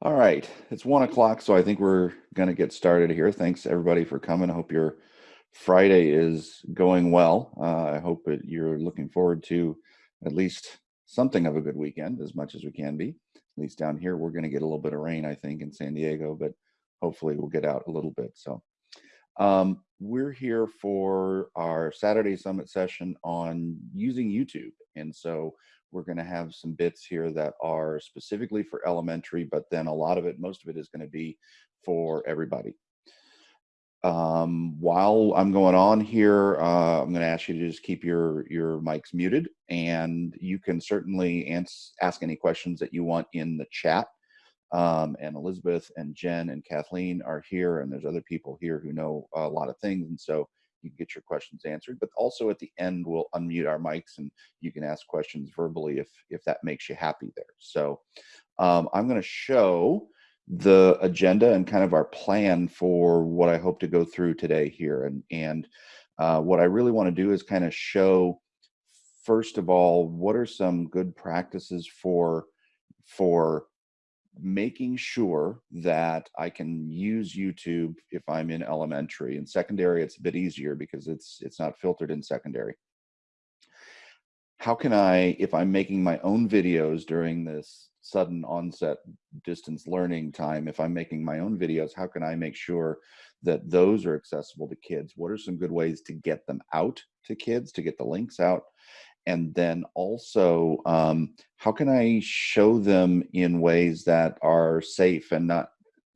All right, it's one o'clock, so I think we're going to get started here. Thanks everybody for coming. I hope your Friday is going well. Uh, I hope that you're looking forward to at least something of a good weekend, as much as we can be. At least down here, we're going to get a little bit of rain, I think, in San Diego, but hopefully we'll get out a little bit. So um, we're here for our Saturday Summit session on using YouTube. And so we're going to have some bits here that are specifically for elementary, but then a lot of it, most of it is going to be for everybody. Um, while I'm going on here, uh, I'm going to ask you to just keep your your mics muted, and you can certainly ask any questions that you want in the chat. Um, and Elizabeth and Jen and Kathleen are here, and there's other people here who know a lot of things, and so you get your questions answered. But also at the end, we'll unmute our mics and you can ask questions verbally if, if that makes you happy there. So um, I'm going to show the agenda and kind of our plan for what I hope to go through today here. And, and uh, what I really want to do is kind of show, first of all, what are some good practices for, for making sure that I can use YouTube if I'm in elementary. In secondary, it's a bit easier because it's it's not filtered in secondary. How can I, if I'm making my own videos during this sudden onset distance learning time, if I'm making my own videos, how can I make sure that those are accessible to kids? What are some good ways to get them out to kids, to get the links out? And then also um, how can i show them in ways that are safe and not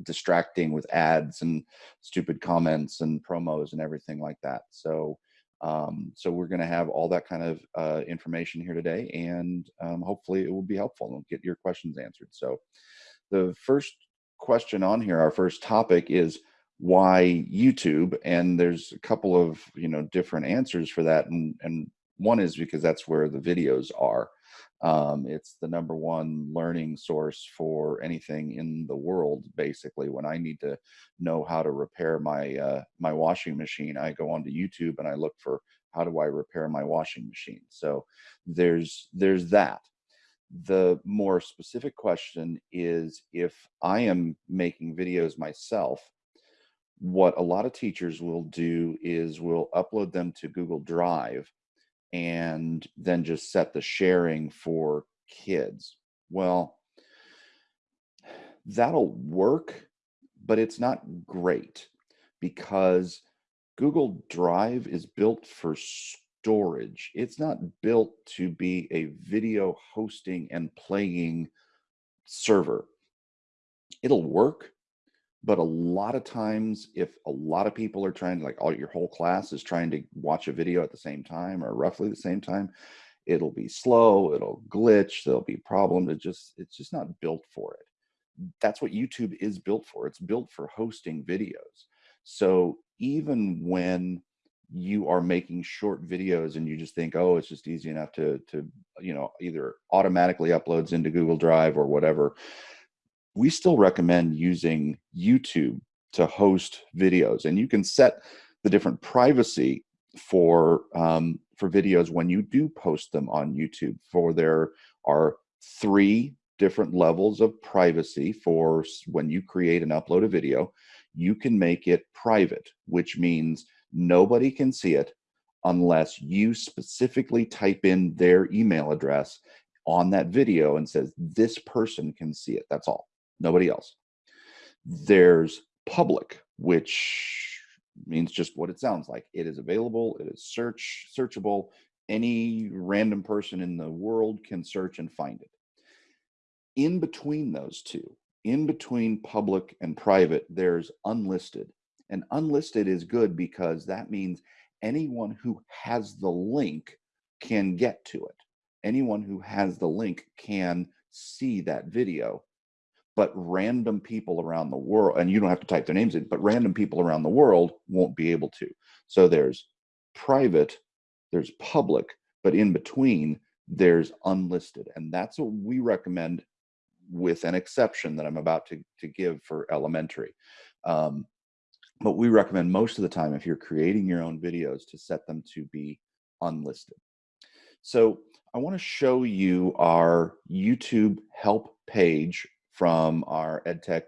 distracting with ads and stupid comments and promos and everything like that? So um, so we're going to have all that kind of uh, information here today and um, hopefully it will be helpful and get your questions answered. So the first question on here our first topic is why youtube? And there's a couple of you know different answers for that and and one is because that's where the videos are. Um, it's the number one learning source for anything in the world. Basically, when I need to know how to repair my uh, my washing machine, I go onto YouTube and I look for how do I repair my washing machine. So there's there's that. The more specific question is if I am making videos myself, what a lot of teachers will do is we'll upload them to Google Drive and then just set the sharing for kids. Well, that'll work, but it's not great because Google Drive is built for storage. It's not built to be a video hosting and playing server. It'll work, but a lot of times if a lot of people are trying to like all your whole class is trying to watch a video at the same time or roughly the same time it'll be slow it'll glitch there'll be problems it just it's just not built for it. That's what youtube is built for it's built for hosting videos. So even when you are making short videos and you just think oh it's just easy enough to to you know either automatically uploads into google drive or whatever we still recommend using YouTube to host videos. And you can set the different privacy for um, for videos when you do post them on YouTube. For there are three different levels of privacy for when you create and upload a video. You can make it private, which means nobody can see it unless you specifically type in their email address on that video and says this person can see it. That's all nobody else. There's public, which means just what it sounds like. It is available, it is search searchable. Any random person in the world can search and find it. In between those two, in between public and private, there's unlisted. And unlisted is good because that means anyone who has the link can get to it. Anyone who has the link can see that video but random people around the world, and you don't have to type their names in, but random people around the world won't be able to. So there's private, there's public, but in between, there's unlisted. And that's what we recommend with an exception that I'm about to, to give for elementary. Um, but we recommend most of the time, if you're creating your own videos, to set them to be unlisted. So I want to show you our YouTube help page from our EdTech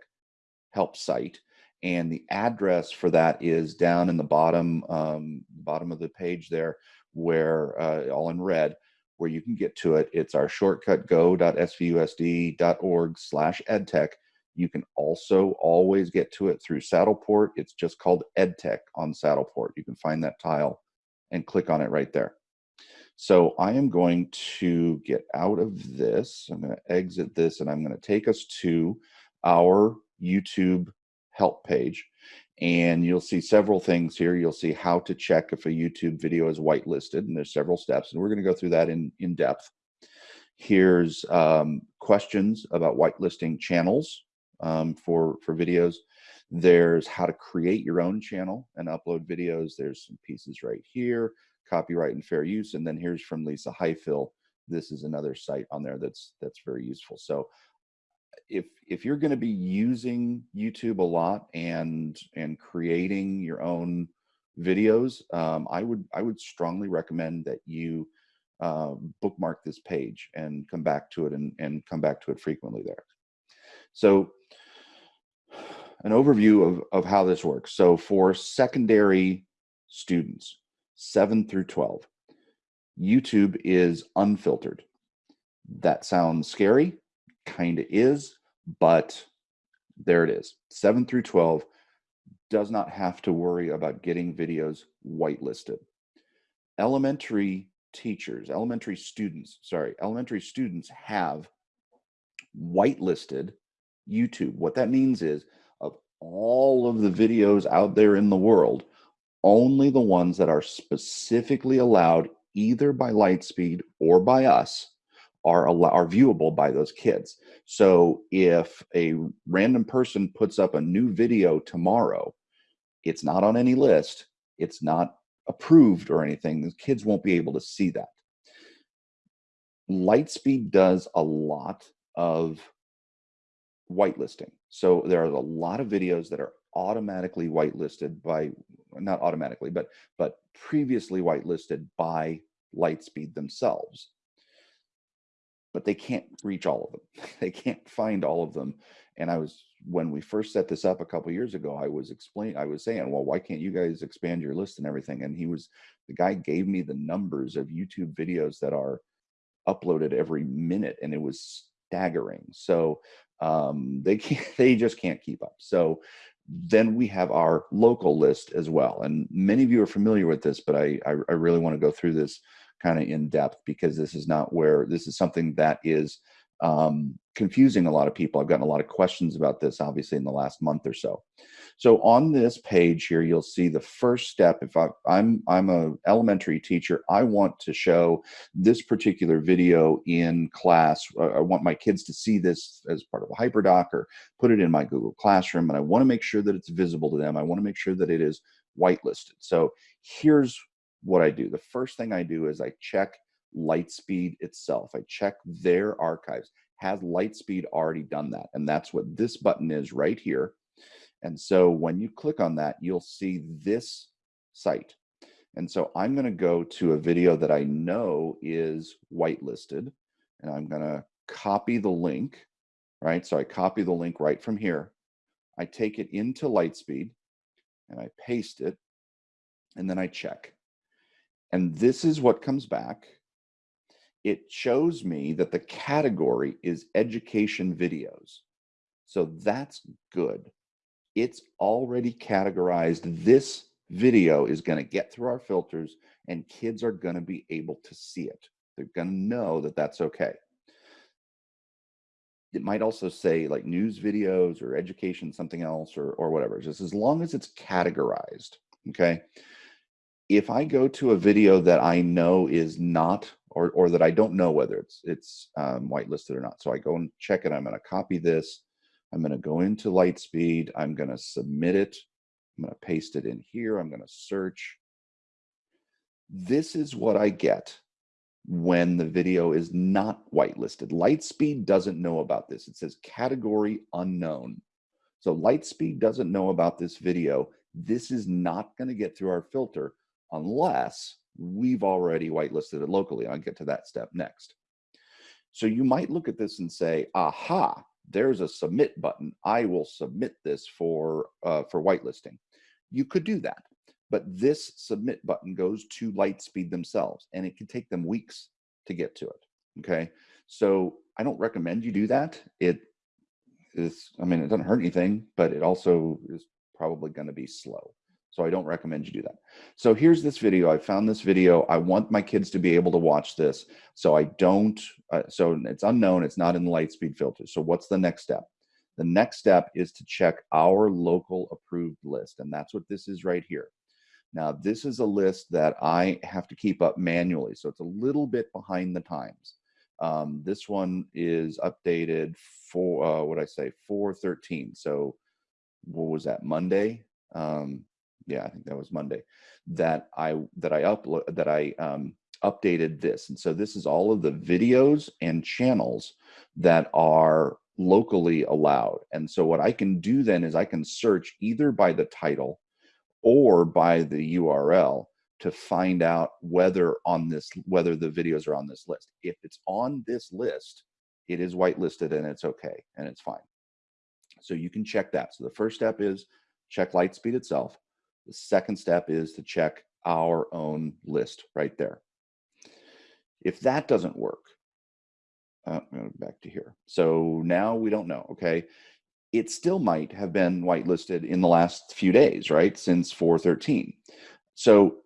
help site. And the address for that is down in the bottom, um, bottom of the page there, where uh, all in red, where you can get to it. It's our shortcut go.svusd.org slash edtech. You can also always get to it through Saddleport. It's just called EdTech on Saddleport. You can find that tile and click on it right there. So I am going to get out of this. I'm going to exit this and I'm going to take us to our YouTube help page. And you'll see several things here. You'll see how to check if a YouTube video is whitelisted, and there's several steps, and we're going to go through that in, in depth. Here's um, questions about whitelisting channels um, for, for videos. There's how to create your own channel and upload videos. There's some pieces right here, copyright and fair use. And then here's from Lisa Highfill. This is another site on there that's that's very useful. So if if you're going to be using YouTube a lot and and creating your own videos, um, I would I would strongly recommend that you uh, bookmark this page and come back to it and and come back to it frequently there. So an overview of, of how this works. So for secondary students, 7 through 12, YouTube is unfiltered. That sounds scary, kind of is, but there it is. 7 through 12 does not have to worry about getting videos whitelisted. Elementary teachers, elementary students, sorry, elementary students have whitelisted YouTube. What that means is of all of the videos out there in the world, only the ones that are specifically allowed either by Lightspeed or by us are are viewable by those kids. So if a random person puts up a new video tomorrow, it's not on any list, it's not approved or anything, the kids won't be able to see that. Lightspeed does a lot of whitelisting. So there are a lot of videos that are automatically whitelisted by not automatically, but but previously whitelisted by Lightspeed themselves but they can't reach all of them. They can't find all of them. And I was when we first set this up a couple years ago, I was explaining, I was saying, well, why can't you guys expand your list and everything? And he was the guy gave me the numbers of YouTube videos that are uploaded every minute, and it was staggering. So um, they can't, they just can't keep up. So then we have our local list as well. And many of you are familiar with this, but I, I, I really want to go through this kind of in depth because this is not where this is something that is um, confusing a lot of people. I've gotten a lot of questions about this, obviously, in the last month or so. So on this page here, you'll see the first step. If I, I'm I'm a elementary teacher, I want to show this particular video in class. I want my kids to see this as part of a HyperDoc or put it in my Google Classroom, and I want to make sure that it's visible to them. I want to make sure that it is whitelisted. So here's what I do. The first thing I do is I check Lightspeed itself. I check their archives. Has Lightspeed already done that? And that's what this button is right here. And so when you click on that, you'll see this site. And so I'm going to go to a video that I know is whitelisted, and I'm going to copy the link, right? So I copy the link right from here. I take it into Lightspeed, and I paste it, and then I check. And this is what comes back. It shows me that the category is education videos. So that's good. It's already categorized. This video is going to get through our filters and kids are going to be able to see it. They're going to know that that's okay. It might also say like news videos or education, something else or, or whatever, just as long as it's categorized. Okay if I go to a video that I know is not, or, or that I don't know whether it's, it's um, whitelisted or not. So I go and check it. I'm going to copy this. I'm going to go into Lightspeed. I'm going to submit it. I'm going to paste it in here. I'm going to search. This is what I get when the video is not whitelisted. Lightspeed doesn't know about this. It says category unknown. So Lightspeed doesn't know about this video. This is not going to get through our filter unless we've already whitelisted it locally. I'll get to that step next. So you might look at this and say, aha, there's a submit button. I will submit this for uh, for whitelisting. You could do that, but this submit button goes to Lightspeed themselves, and it can take them weeks to get to it. Okay, so I don't recommend you do that. It is, I mean, it doesn't hurt anything, but it also is probably going to be slow. So I don't recommend you do that. So here's this video. I found this video. I want my kids to be able to watch this. So I don't, uh, so it's unknown. It's not in the Lightspeed filter. So what's the next step? The next step is to check our local approved list. And that's what this is right here. Now, this is a list that I have to keep up manually. So it's a little bit behind the times. Um, this one is updated for, uh, what I say, 413. So what was that, Monday? Um, yeah, I think that was Monday, that I that I upload that I um, updated this, and so this is all of the videos and channels that are locally allowed. And so what I can do then is I can search either by the title or by the URL to find out whether on this whether the videos are on this list. If it's on this list, it is whitelisted and it's okay and it's fine. So you can check that. So the first step is check Lightspeed itself. The second step is to check our own list right there. If that doesn't work, uh, back to here. So now we don't know, okay? It still might have been whitelisted in the last few days, right? Since 413. So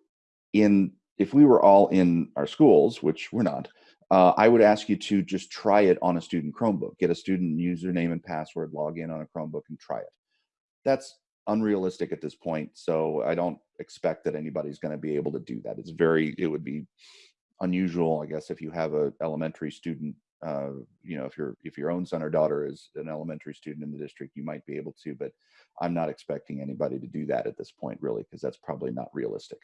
in if we were all in our schools, which we're not, uh, I would ask you to just try it on a student Chromebook. Get a student username and password, log in on a Chromebook and try it. That's unrealistic at this point. So I don't expect that anybody's going to be able to do that. It's very, it would be unusual, I guess, if you have a elementary student, uh, you know, if your if your own son or daughter is an elementary student in the district, you might be able to, but I'm not expecting anybody to do that at this point, really, because that's probably not realistic.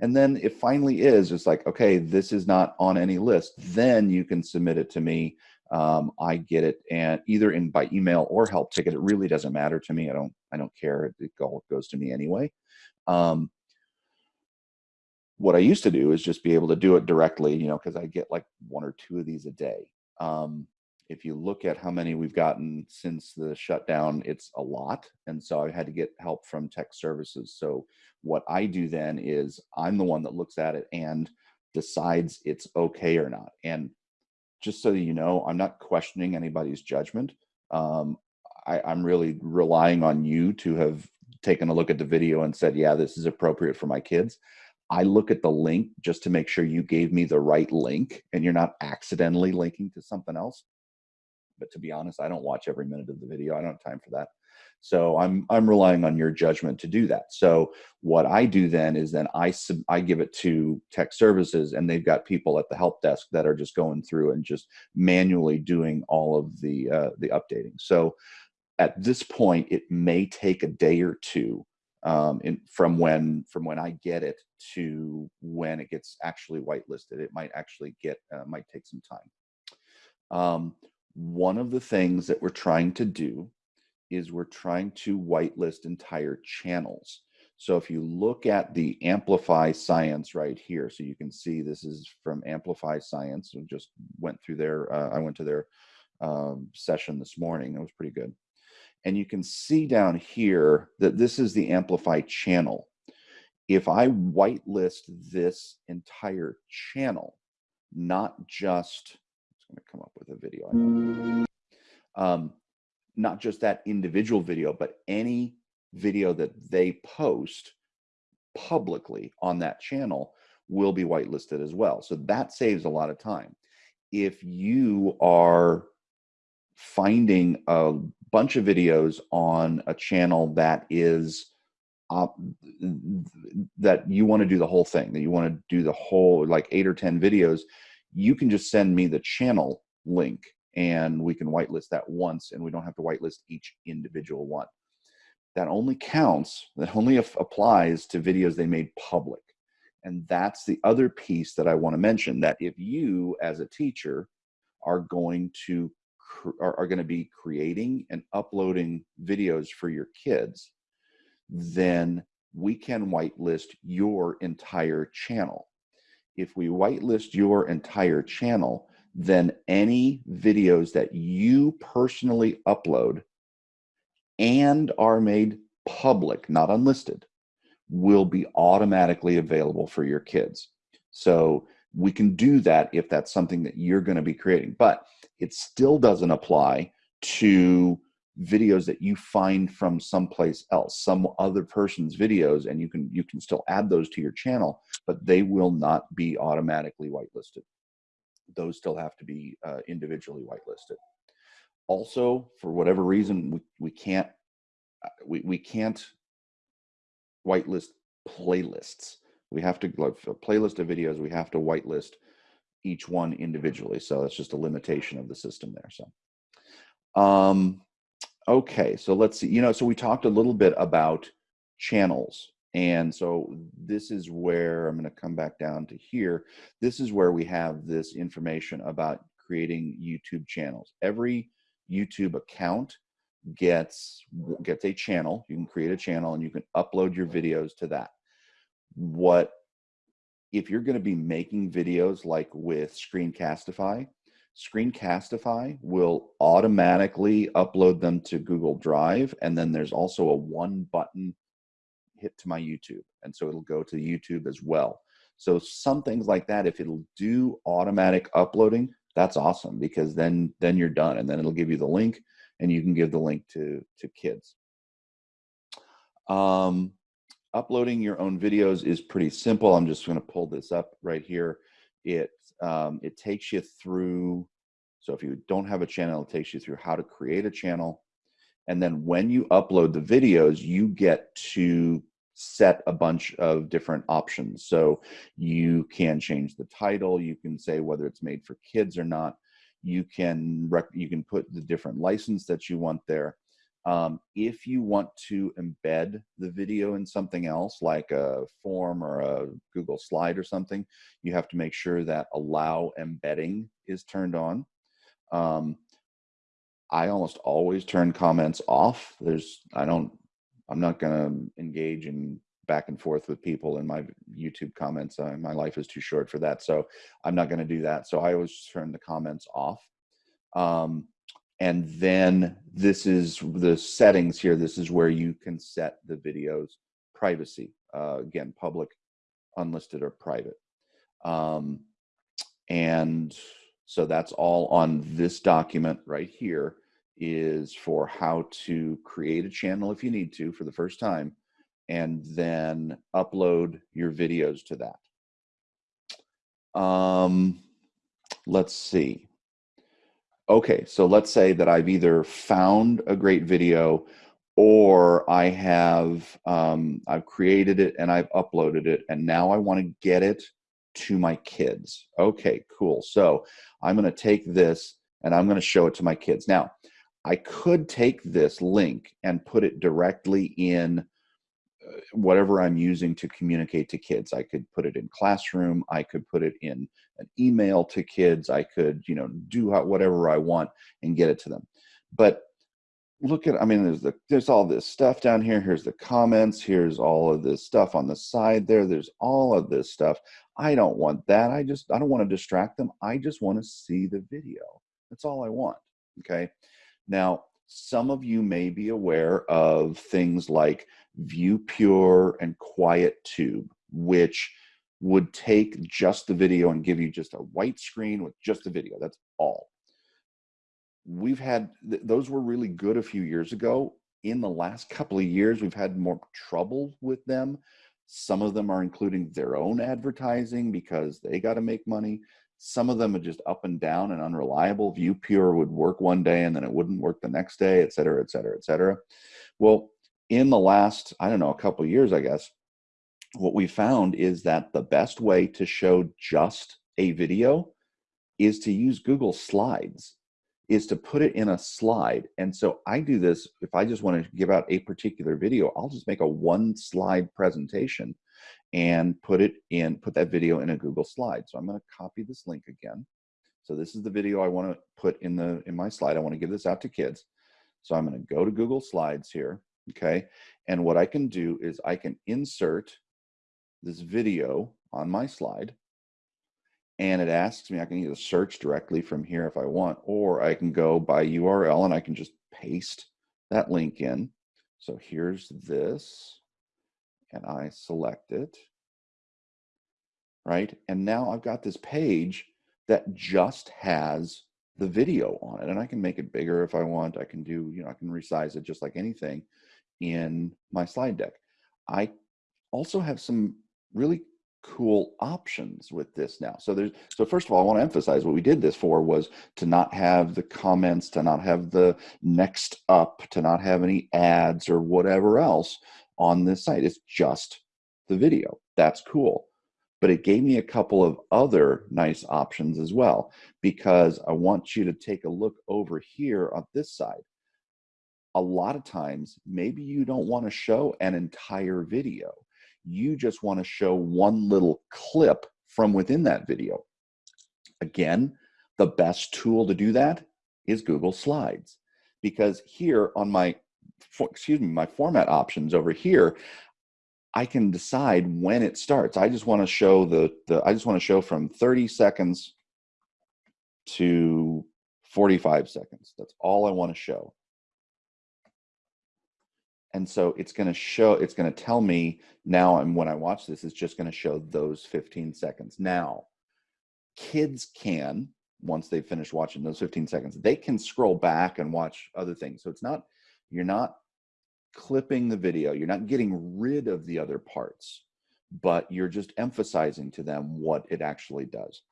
And then it finally is, it's like, okay, this is not on any list. Then you can submit it to me. Um, I get it and either in by email or help ticket. It really doesn't matter to me. I don't, I don't care. It, all goes to me anyway. Um, what I used to do is just be able to do it directly, you know, because I get like one or two of these a day. Um, if you look at how many we've gotten since the shutdown, it's a lot. And so I had to get help from tech services. So what I do then is I'm the one that looks at it and decides it's okay or not. And just so you know, I'm not questioning anybody's judgment. Um, I, I'm really relying on you to have taken a look at the video and said, yeah, this is appropriate for my kids. I look at the link just to make sure you gave me the right link and you're not accidentally linking to something else but to be honest, I don't watch every minute of the video. I don't have time for that. So I'm I'm relying on your judgment to do that. So what I do then is then I sub, I give it to tech services and they've got people at the help desk that are just going through and just manually doing all of the uh, the updating. So at this point, it may take a day or two um, in, from when from when I get it to when it gets actually whitelisted. It might actually get uh, might take some time. Um, one of the things that we're trying to do is we're trying to whitelist entire channels. So if you look at the Amplify Science right here, so you can see this is from Amplify Science. We just went through their, uh, I went to their um, session this morning. It was pretty good. And you can see down here that this is the Amplify channel. If I whitelist this entire channel, not just going to come up with a video. Um, not just that individual video, but any video that they post publicly on that channel will be whitelisted as well. So that saves a lot of time. If you are finding a bunch of videos on a channel that is uh, that you want to do the whole thing, that you want to do the whole like eight or 10 videos, you can just send me the channel link and we can whitelist that once and we don't have to whitelist each individual one. That only counts, that only applies to videos they made public. And that's the other piece that I want to mention that if you as a teacher are going to are, are going to be creating and uploading videos for your kids, then we can whitelist your entire channel if we whitelist your entire channel, then any videos that you personally upload and are made public, not unlisted, will be automatically available for your kids. So we can do that if that's something that you're going to be creating, but it still doesn't apply to videos that you find from someplace else some other person's videos and you can you can still add those to your channel but they will not be automatically whitelisted. Those still have to be uh, individually whitelisted. Also for whatever reason we, we can't uh, we, we can't whitelist playlists. We have to like a playlist of videos we have to whitelist each one individually so that's just a limitation of the system there so. Um Okay, so let's see. You know, so we talked a little bit about channels. And so this is where I'm going to come back down to here. This is where we have this information about creating YouTube channels. Every YouTube account gets gets a channel. You can create a channel and you can upload your videos to that. What if you're going to be making videos like with Screencastify, Screencastify will automatically upload them to Google Drive. And then there's also a one button hit to my YouTube. And so it'll go to YouTube as well. So some things like that, if it'll do automatic uploading, that's awesome because then then you're done and then it'll give you the link and you can give the link to to kids. Um, uploading your own videos is pretty simple. I'm just going to pull this up right here. It um, it takes you through. So if you don't have a channel, it takes you through how to create a channel. And then when you upload the videos, you get to set a bunch of different options. So you can change the title. You can say whether it's made for kids or not. You can you can put the different license that you want there. Um, if you want to embed the video in something else, like a form or a Google slide or something, you have to make sure that allow embedding is turned on. Um, I almost always turn comments off. There's, I don't, I'm not going to engage in back and forth with people in my YouTube comments. Uh, my life is too short for that. So I'm not going to do that. So I always turn the comments off. Um, and then this is the settings here. This is where you can set the video's privacy. Uh, again, public, unlisted, or private. Um, and so that's all on this document right here is for how to create a channel if you need to for the first time and then upload your videos to that. Um, let's see. Okay, so let's say that I've either found a great video or I have um, I've created it and I've uploaded it and now I want to get it to my kids. Okay, cool. So I'm going to take this and I'm going to show it to my kids. Now, I could take this link and put it directly in whatever I'm using to communicate to kids. I could put it in classroom. I could put it in an email to kids. I could, you know, do whatever I want and get it to them. But look at, I mean, there's the, there's all this stuff down here. Here's the comments. Here's all of this stuff on the side there. There's all of this stuff. I don't want that. I just, I don't want to distract them. I just want to see the video. That's all I want. Okay. Now, some of you may be aware of things like ViewPure and QuietTube, which would take just the video and give you just a white screen with just the video. That's all. We've had, th those were really good a few years ago. In the last couple of years, we've had more trouble with them. Some of them are including their own advertising because they got to make money. Some of them are just up and down and unreliable. ViewPure would work one day and then it wouldn't work the next day, et cetera, et cetera, et cetera. Well, in the last, I don't know, a couple years, I guess, what we found is that the best way to show just a video is to use Google Slides, is to put it in a slide. And so I do this, if I just want to give out a particular video, I'll just make a one slide presentation and put it in, put that video in a Google slide. So I'm going to copy this link again. So this is the video I want to put in the in my slide. I want to give this out to kids. So I'm going to go to Google Slides here, okay? And what I can do is I can insert this video on my slide. and it asks me, I can either search directly from here if I want, or I can go by URL and I can just paste that link in. So here's this, and I select it, right? And now I've got this page that just has the video on it, and I can make it bigger if I want. I can do, you know, I can resize it just like anything in my slide deck. I also have some really cool options with this now. So there's so first of all, I want to emphasize what we did this for was to not have the comments, to not have the next up, to not have any ads or whatever else on this site. It's just the video. That's cool. But it gave me a couple of other nice options as well because I want you to take a look over here on this side. A lot of times, maybe you don't want to show an entire video you just want to show one little clip from within that video. Again, the best tool to do that is Google Slides. Because here on my, excuse me, my format options over here, I can decide when it starts. I just want to show the, the I just want to show from 30 seconds to 45 seconds. That's all I want to show. And so it's going to show, it's going to tell me now, and when I watch this, it's just going to show those 15 seconds. Now, kids can, once they finish watching those 15 seconds, they can scroll back and watch other things. So it's not, you're not clipping the video, you're not getting rid of the other parts, but you're just emphasizing to them what it actually does.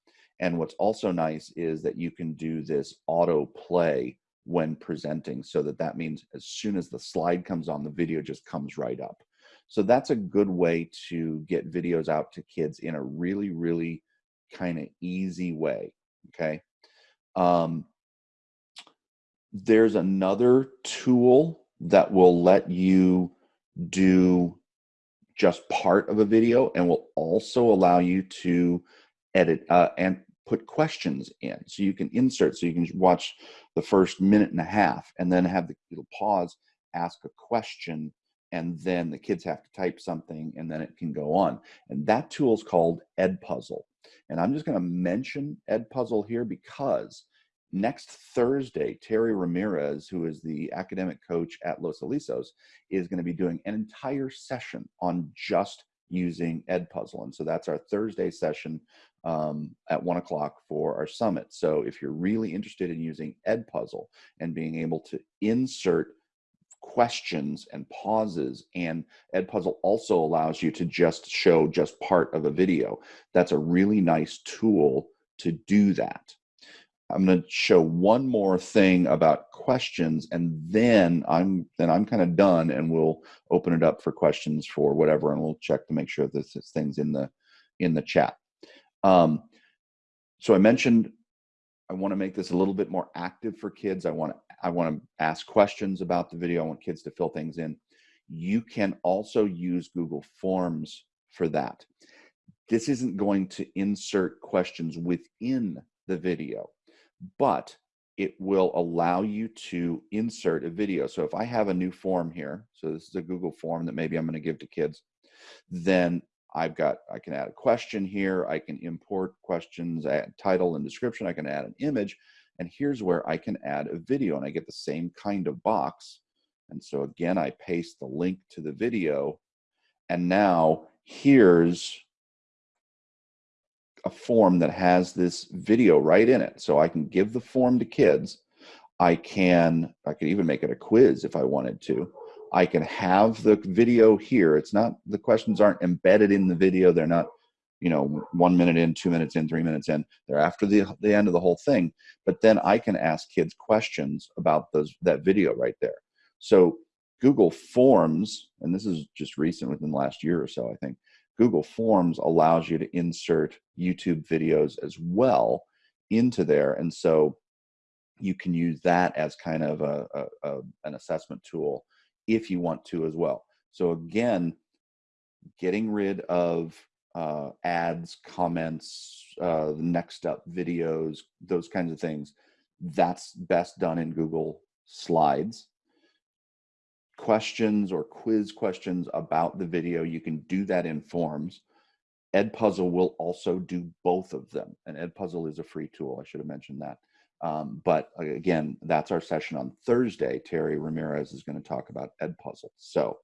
And what's also nice is that you can do this auto play when presenting so that that means as soon as the slide comes on the video just comes right up so that's a good way to get videos out to kids in a really really kind of easy way okay um, there's another tool that will let you do just part of a video and will also allow you to edit uh, and put questions in. So you can insert, so you can watch the first minute and a half and then have the it'll pause, ask a question, and then the kids have to type something and then it can go on. And that tool is called Edpuzzle. And I'm just going to mention Edpuzzle here because next Thursday, Terry Ramirez, who is the academic coach at Los Alisos, is going to be doing an entire session on just using Edpuzzle. And so that's our Thursday session um, at one o'clock for our summit. So if you're really interested in using Edpuzzle and being able to insert questions and pauses and Edpuzzle also allows you to just show just part of a video. That's a really nice tool to do that. I'm going to show one more thing about questions and then I'm then I'm kind of done and we'll open it up for questions for whatever and we'll check to make sure that this thing's in the in the chat. Um, so I mentioned I want to make this a little bit more active for kids. I want to I want to ask questions about the video. I want kids to fill things in. You can also use Google Forms for that. This isn't going to insert questions within the video, but it will allow you to insert a video. So if I have a new form here, so this is a Google form that maybe I'm going to give to kids, then I've got, I can add a question here. I can import questions, add title and description. I can add an image. And here's where I can add a video and I get the same kind of box. And so again, I paste the link to the video. And now here's a form that has this video right in it. So I can give the form to kids. I can, I could even make it a quiz if I wanted to. I can have the video here. It's not, the questions aren't embedded in the video. They're not, you know, one minute in, two minutes in, three minutes in. They're after the, the end of the whole thing. But then I can ask kids questions about those that video right there. So Google Forms, and this is just recent within the last year or so, I think, Google Forms allows you to insert YouTube videos as well into there. And so you can use that as kind of a, a, a an assessment tool if you want to as well. So again, getting rid of uh, ads, comments, uh, next up videos, those kinds of things, that's best done in Google Slides. Questions or quiz questions about the video, you can do that in forms. Edpuzzle will also do both of them. And Edpuzzle is a free tool. I should have mentioned that. Um, but again, that's our session on Thursday. Terry Ramirez is going to talk about Edpuzzle. So,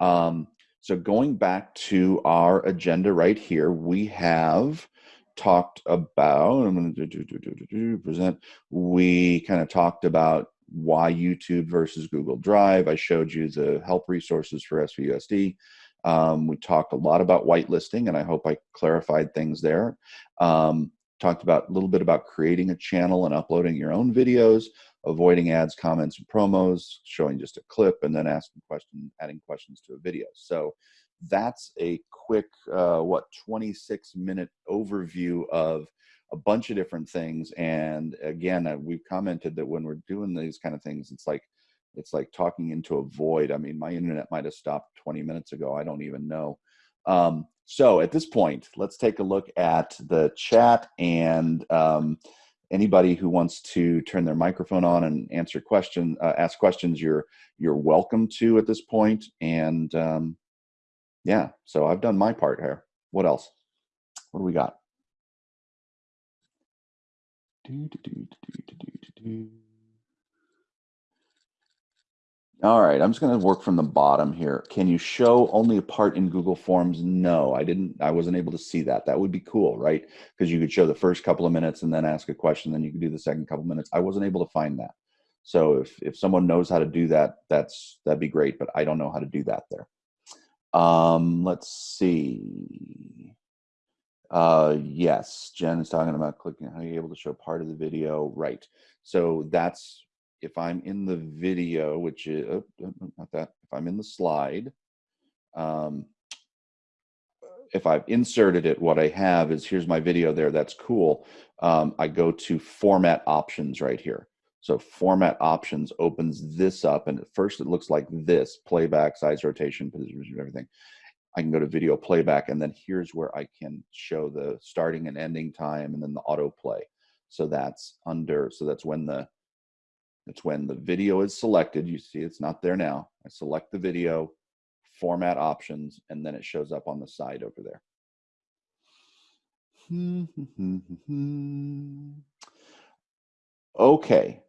um, so going back to our agenda right here, we have talked about, I'm going to do, do, do, do, present, we kind of talked about why YouTube versus Google Drive. I showed you the help resources for SVUSD. Um, we talked a lot about whitelisting, and I hope I clarified things there. Um, talked about a little bit about creating a channel and uploading your own videos, avoiding ads, comments, and promos, showing just a clip, and then asking questions, adding questions to a video. So that's a quick, uh, what, 26 minute overview of a bunch of different things. And again, uh, we've commented that when we're doing these kind of things, it's like it's like talking into a void. I mean, my internet might have stopped 20 minutes ago. I don't even know. Um, so at this point, let's take a look at the chat and um, anybody who wants to turn their microphone on and answer question, uh, ask questions, you're you're welcome to at this point. And um, yeah, so I've done my part here. What else? What do we got? All right, I'm just going to work from the bottom here. Can you show only a part in Google Forms? No, I didn't. I wasn't able to see that. That would be cool, right? Because you could show the first couple of minutes and then ask a question, then you could do the second couple of minutes. I wasn't able to find that. So if if someone knows how to do that, that's that'd be great. But I don't know how to do that there. Um, let's see. Uh, yes, Jen is talking about clicking. How are you able to show part of the video? Right. So that's if I'm in the video, which is oh, not that, if I'm in the slide, um, if I've inserted it, what I have is here's my video there. That's cool. Um, I go to format options right here. So format options opens this up, and at first it looks like this: playback, size, rotation, position, everything. I can go to video playback, and then here's where I can show the starting and ending time, and then the autoplay. So that's under. So that's when the it's when the video is selected. You see it's not there now. I select the video, format options, and then it shows up on the side over there. okay.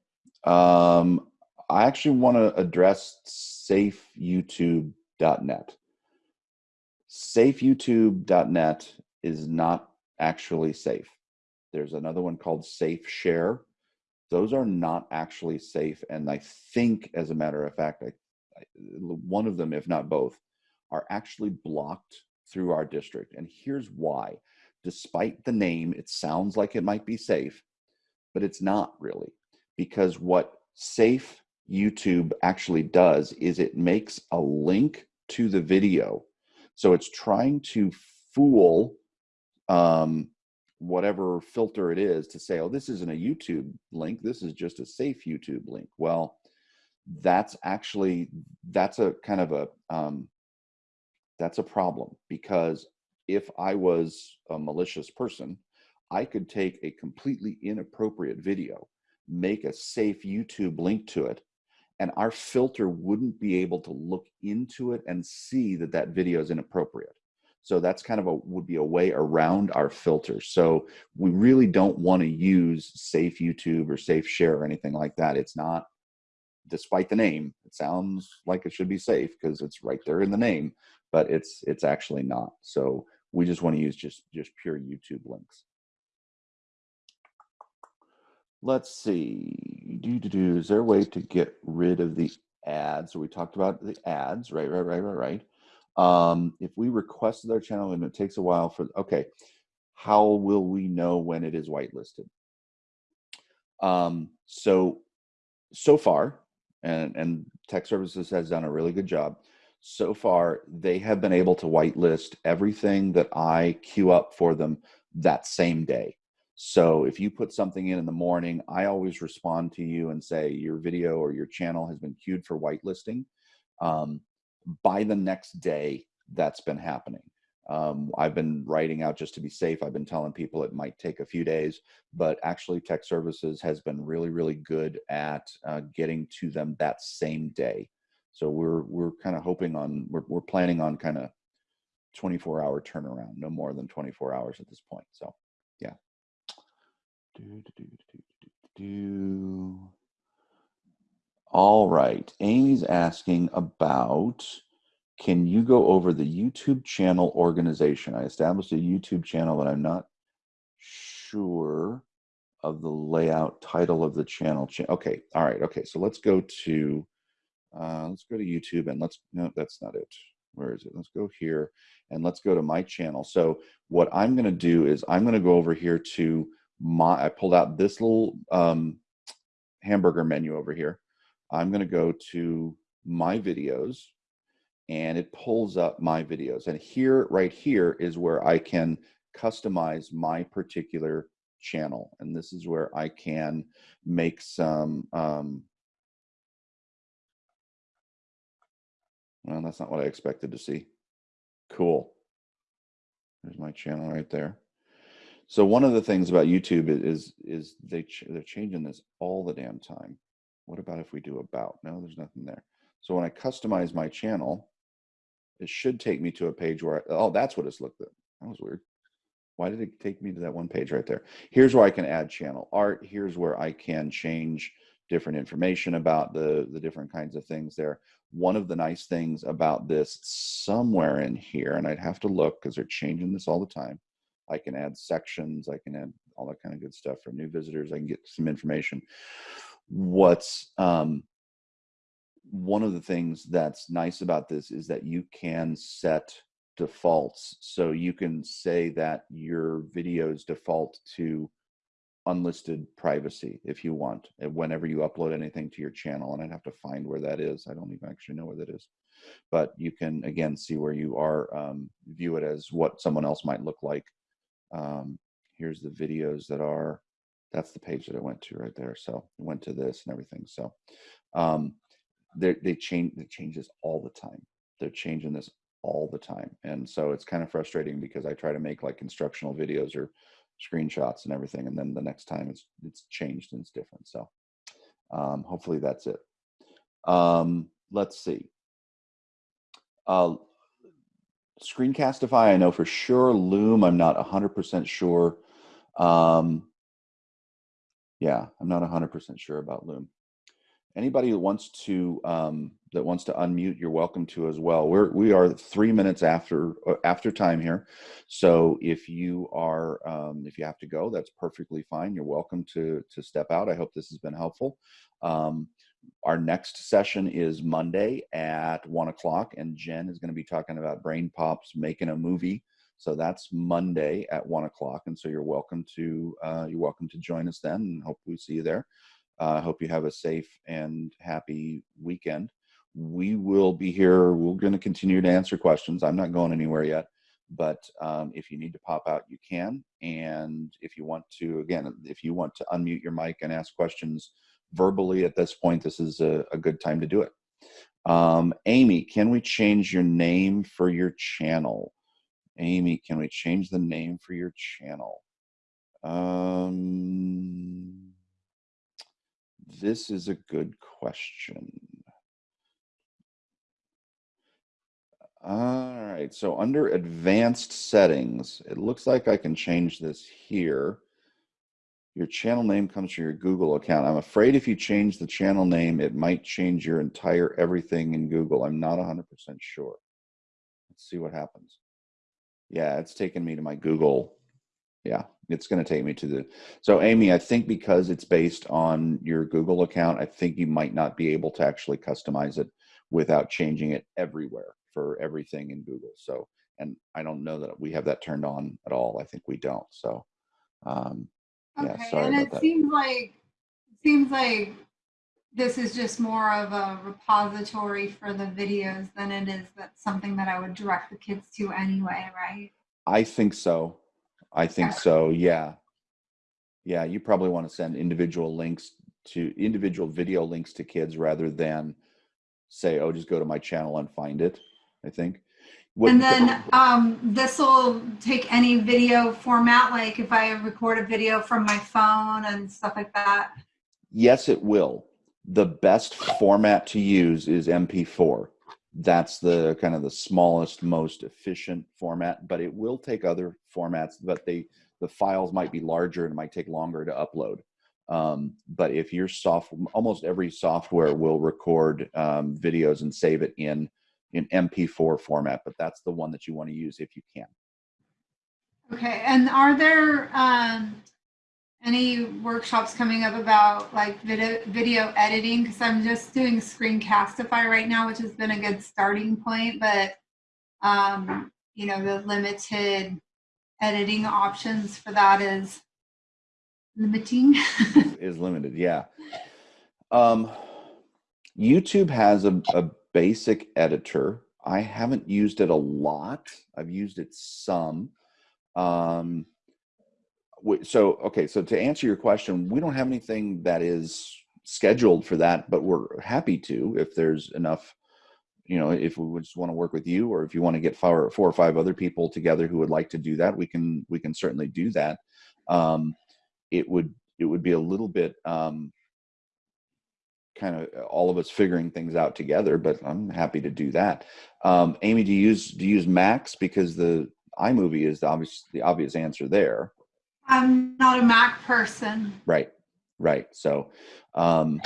Um, I actually want to address safeyoutube.net. Safeyoutube.net is not actually safe. There's another one called Safe Share those are not actually safe. And I think, as a matter of fact, I, I, one of them, if not both, are actually blocked through our district. And here's why. Despite the name, it sounds like it might be safe, but it's not really. Because what safe YouTube actually does is it makes a link to the video. So it's trying to fool um, whatever filter it is to say, oh, this isn't a YouTube link. This is just a safe YouTube link. Well, that's actually, that's a kind of a, um, that's a problem because if I was a malicious person, I could take a completely inappropriate video, make a safe YouTube link to it, and our filter wouldn't be able to look into it and see that that video is inappropriate. So that's kind of a would be a way around our filter. So we really don't want to use safe YouTube or safe share or anything like that. It's not, despite the name, it sounds like it should be safe because it's right there in the name, but it's it's actually not. So we just want to use just just pure YouTube links. Let's see. Do do do. Is there a way to get rid of the ads? So we talked about the ads, right? Right? Right? Right? Right um, if we requested our channel and it takes a while for, okay, how will we know when it is whitelisted? Um, so, so far, and, and tech services has done a really good job. So far, they have been able to whitelist everything that I queue up for them that same day. So if you put something in in the morning, I always respond to you and say your video or your channel has been queued for whitelisting. Um, by the next day, that's been happening. Um, I've been writing out just to be safe. I've been telling people it might take a few days, but actually, Tech Services has been really, really good at uh, getting to them that same day. So we're we're kind of hoping on we're we're planning on kind of 24 hour turnaround, no more than 24 hours at this point. So, yeah. Do, do, do. All right. Amy's asking about can you go over the YouTube channel organization? I established a YouTube channel, but I'm not sure of the layout title of the channel. okay. All right. Okay. So let's go to, uh, let's go to YouTube and let's, no, that's not it. Where is it? Let's go here and let's go to my channel. So what I'm going to do is I'm going to go over here to my, I pulled out this little um, hamburger menu over here. I'm going to go to my videos and it pulls up my videos. And here, right here is where I can customize my particular channel. And this is where I can make some, um, well, that's not what I expected to see. Cool. There's my channel right there. So one of the things about YouTube is is they ch they're changing this all the damn time. What about if we do about? No, there's nothing there. So when I customize my channel, it should take me to a page where I, oh, that's what it's looked at. That was weird. Why did it take me to that one page right there? Here's where I can add channel art. Here's where I can change different information about the, the different kinds of things there. One of the nice things about this somewhere in here, and I'd have to look because they're changing this all the time. I can add sections. I can add all that kind of good stuff for new visitors. I can get some information. What's um, one of the things that's nice about this is that you can set defaults. So you can say that your videos default to unlisted privacy if you want, eh, whenever you upload anything to your channel. And I'd have to find where that is. I don't even actually know where that is. But you can, again, see where you are, um, view it as what someone else might look like. Um, here's the videos that are, that's the page that I went to right there. So went to this and everything. So um, they change, they change this all the time. They're changing this all the time. And so it's kind of frustrating because I try to make like instructional videos or screenshots and everything. And then the next time it's, it's changed and it's different. So um, hopefully that's it. Um, let's see. Uh, Screencastify, I know for sure. Loom, I'm not 100% sure. Um, yeah, I'm not 100% sure about Loom. Anybody that wants to um, that wants to unmute you're welcome to as well. We're we are three minutes after uh, after time here. So if you are um, if you have to go that's perfectly fine. You're welcome to to step out. I hope this has been helpful. Um, our next session is monday at one o'clock and jen is going to be talking about BrainPOP's making a movie so that's monday at one o'clock and so you're welcome to uh, you're welcome to join us then and hope we see you there I uh, hope you have a safe and happy weekend. We will be here. We're going to continue to answer questions. I'm not going anywhere yet, but um, if you need to pop out, you can. And if you want to, again, if you want to unmute your mic and ask questions verbally at this point, this is a, a good time to do it. Um, Amy, can we change your name for your channel? Amy, can we change the name for your channel? Um, this is a good question. All right, so under advanced settings, it looks like I can change this here. Your channel name comes from your Google account. I'm afraid if you change the channel name, it might change your entire everything in Google. I'm not 100% sure. Let's see what happens. Yeah, it's taken me to my Google yeah it's going to take me to the so amy i think because it's based on your google account i think you might not be able to actually customize it without changing it everywhere for everything in google so and i don't know that we have that turned on at all i think we don't so um okay. yeah sorry and it that. seems like seems like this is just more of a repository for the videos than it is that something that i would direct the kids to anyway right i think so I think so. Yeah. Yeah. You probably want to send individual links to individual video links to kids rather than say, oh, just go to my channel and find it. I think. What, and then um, this will take any video format, like if I record a video from my phone and stuff like that. Yes, it will. The best format to use is MP4 that's the kind of the smallest, most efficient format, but it will take other formats, but they, the files might be larger and it might take longer to upload. Um, but if your soft, almost every software will record um, videos and save it in in MP4 format, but that's the one that you want to use if you can. Okay, and are there um, any workshops coming up about like video, video editing? Because I'm just doing Screencastify right now, which has been a good starting point, but um, you know, the limited editing options for that is limiting. is limited, yeah. Um, YouTube has a, a basic editor. I haven't used it a lot. I've used it some. Um, so, okay, so to answer your question, we don't have anything that is scheduled for that, but we're happy to if there's enough, you know, if we just want to work with you or if you want to get four, four or five other people together who would like to do that, we can, we can certainly do that. Um, it would, it would be a little bit, um, kind of all of us figuring things out together, but I'm happy to do that. Um, Amy, do you use do you use Macs because the iMovie is the obvious the obvious answer there. I'm not a Mac person. Right, right. So, um,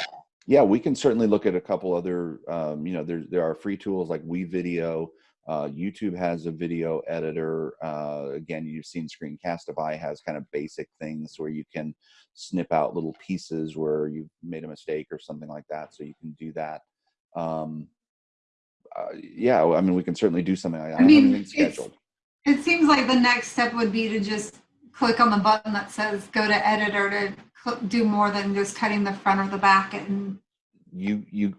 yeah, we can certainly look at a couple other. Um, you know, there there are free tools like WeVideo. Uh, YouTube has a video editor. Uh, again, you've seen Screencastify has kind of basic things where you can snip out little pieces where you've made a mistake or something like that. So you can do that. Um, uh, yeah, I mean, we can certainly do something like that. I, I mean, scheduled. It seems like the next step would be to just click on the button that says go to editor to do more than just cutting the front or the back and you you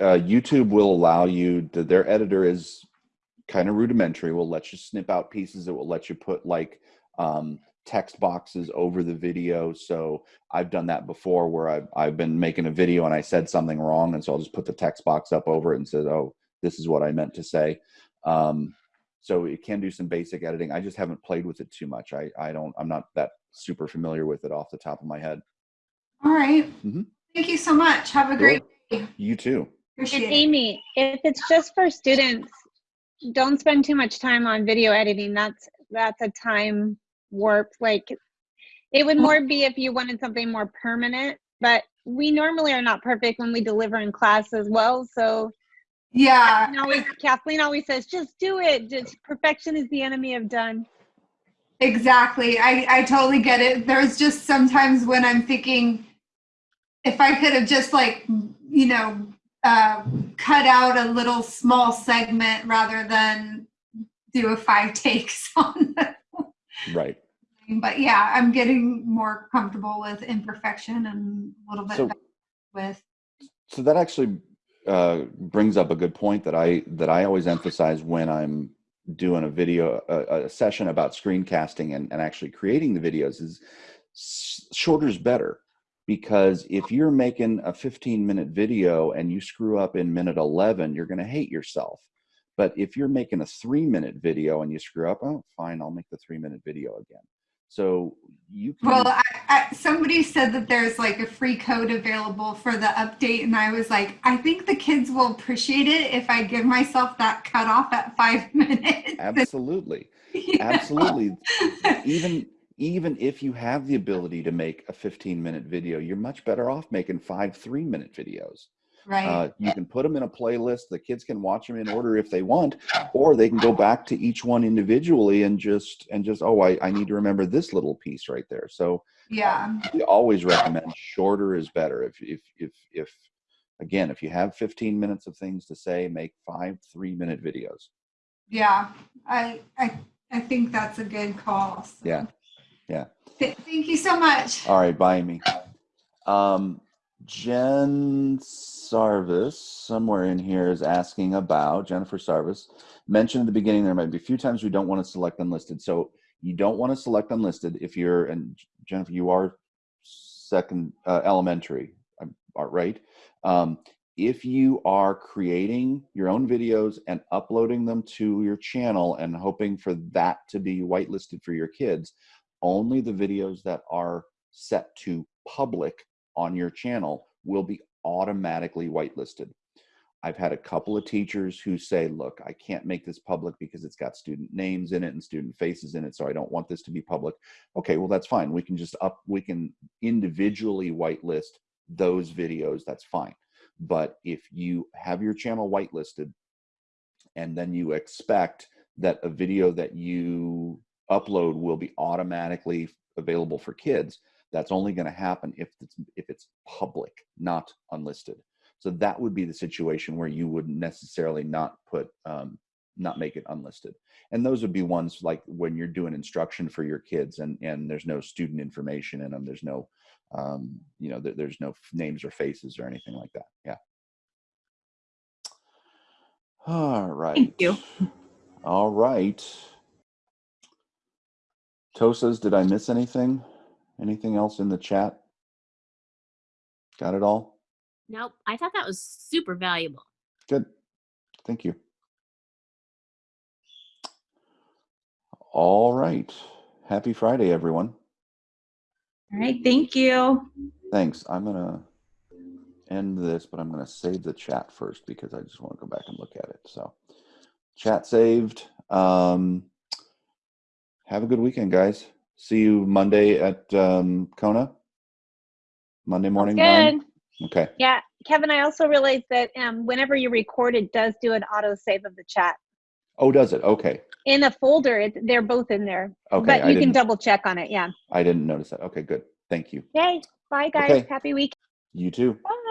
uh, YouTube will allow you to, their editor is kind of rudimentary. Will let you snip out pieces. It will let you put like um, text boxes over the video. So I've done that before where I've, I've been making a video and I said something wrong. And so I'll just put the text box up over it and says, oh, this is what I meant to say. Um, so it can do some basic editing. I just haven't played with it too much. I, I don't, I'm not that super familiar with it off the top of my head. All right. mm -hmm. Thank you so much. Have a great day. You too. Appreciate Amy, if it's just for students, don't spend too much time on video editing. That's that's a time warp. Like it would more be if you wanted something more permanent, but we normally are not perfect when we deliver in class as well. So yeah, Kathleen always, Kathleen always says, just do it. Just perfection is the enemy of done. Exactly. I, I totally get it. There's just sometimes when I'm thinking, if I could have just like, you know, uh, cut out a little small segment rather than do a five takes on the right. but yeah i'm getting more comfortable with imperfection and a little bit so, with so that actually uh, brings up a good point that i that i always emphasize when i'm doing a video a, a session about screencasting and, and actually creating the videos is shorter is better because if you're making a 15 minute video and you screw up in minute 11 you're going to hate yourself. But if you're making a three minute video and you screw up oh fine i'll make the three minute video again. So you can well I, I, somebody said that there's like a free code available for the update and i was like i think the kids will appreciate it if i give myself that cutoff at five minutes. Absolutely. Absolutely. Even even if you have the ability to make a 15 minute video, you're much better off making five three minute videos. Right. Uh, you can put them in a playlist. The kids can watch them in order if they want, or they can go back to each one individually and just and just oh, I, I need to remember this little piece right there. So yeah, um, we always recommend shorter is better. If if if if again, if you have 15 minutes of things to say, make five three minute videos. Yeah, I I I think that's a good call. So. Yeah. Yeah. Thank you so much. All right. Bye, Amy. Um, Jen Sarvis, somewhere in here, is asking about Jennifer Sarvis. Mentioned at the beginning there might be a few times we don't want to select unlisted. So you don't want to select unlisted if you're, and Jennifer, you are second uh, elementary, right? Um, if you are creating your own videos and uploading them to your channel and hoping for that to be whitelisted for your kids, only the videos that are set to public on your channel will be automatically whitelisted. I've had a couple of teachers who say, look, I can't make this public because it's got student names in it and student faces in it, so I don't want this to be public. Okay, well, that's fine. We can just up, we can individually whitelist those videos, that's fine. But if you have your channel whitelisted and then you expect that a video that you upload will be automatically available for kids, that's only going to happen if it's if it's public, not unlisted. So that would be the situation where you would necessarily not put um, not make it unlisted. And those would be ones like when you're doing instruction for your kids and and there's no student information in them. There's no um, you know there, there's no names or faces or anything like that. Yeah. All right. Thank you. All right. TOSAs, did I miss anything? Anything else in the chat? Got it all? Nope. I thought that was super valuable. Good. Thank you. All right. Happy Friday, everyone. All right, thank you. Thanks. I'm going to end this, but I'm going to save the chat first because I just want to go back and look at it. So, chat saved. Um, have a good weekend, guys. See you Monday at um, Kona. Monday morning. Good. Okay. Yeah, Kevin, I also realized that um, whenever you record, it does do an auto save of the chat. Oh, does it? Okay. In a folder, it, they're both in there. Okay. but you can double check on it. Yeah. I didn't notice that. Okay, good. Thank you. Yay. Bye, guys. Okay. Happy week. You too. Bye.